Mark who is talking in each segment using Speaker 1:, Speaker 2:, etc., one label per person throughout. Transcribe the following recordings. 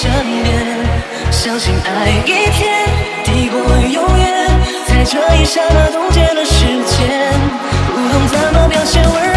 Speaker 1: 身边，相信爱一天抵过永远，在这一刹那冻结了时间，不懂怎么表现温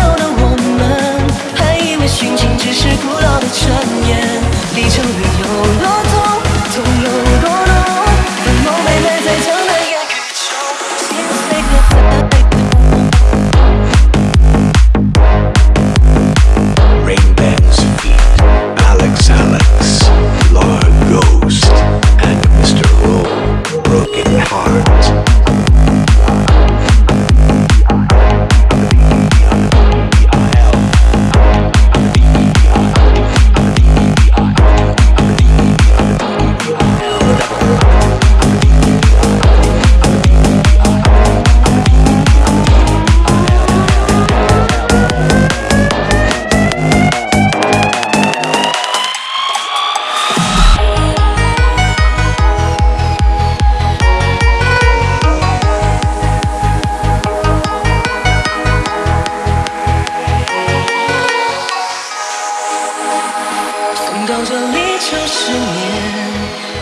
Speaker 1: 到这里就失眠，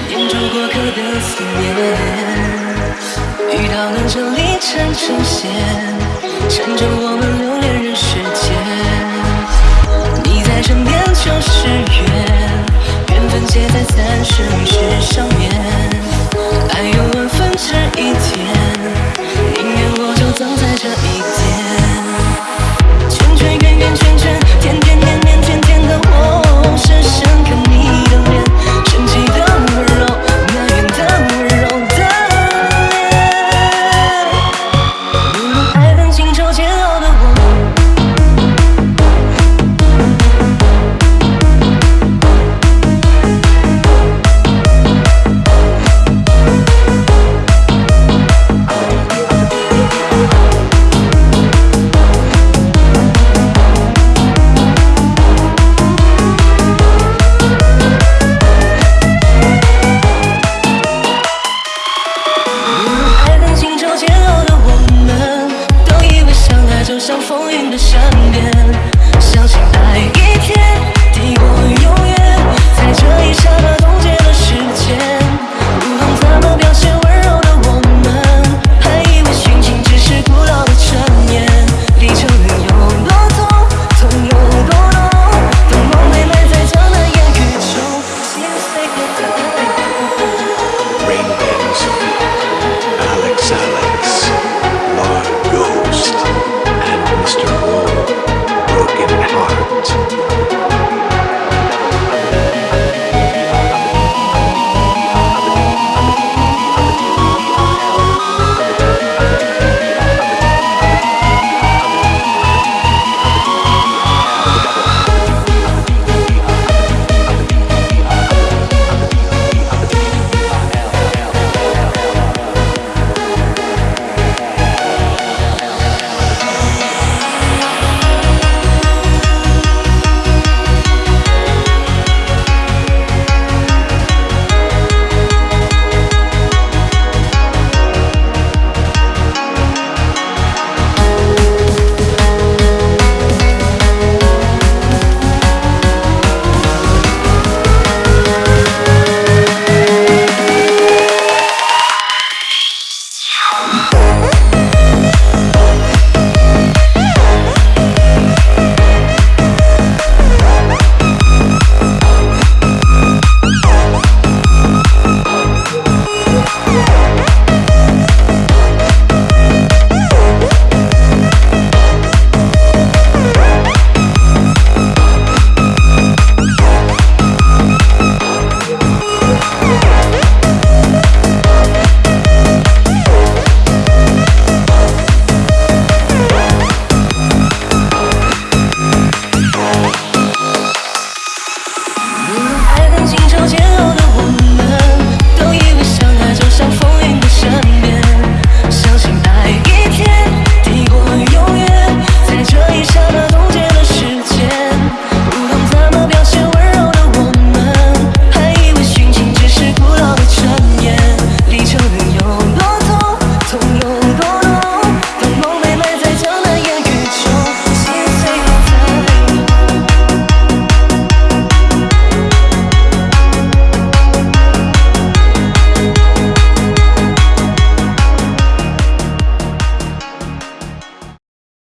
Speaker 1: 念住过客的思念。雨到了这里缠成线，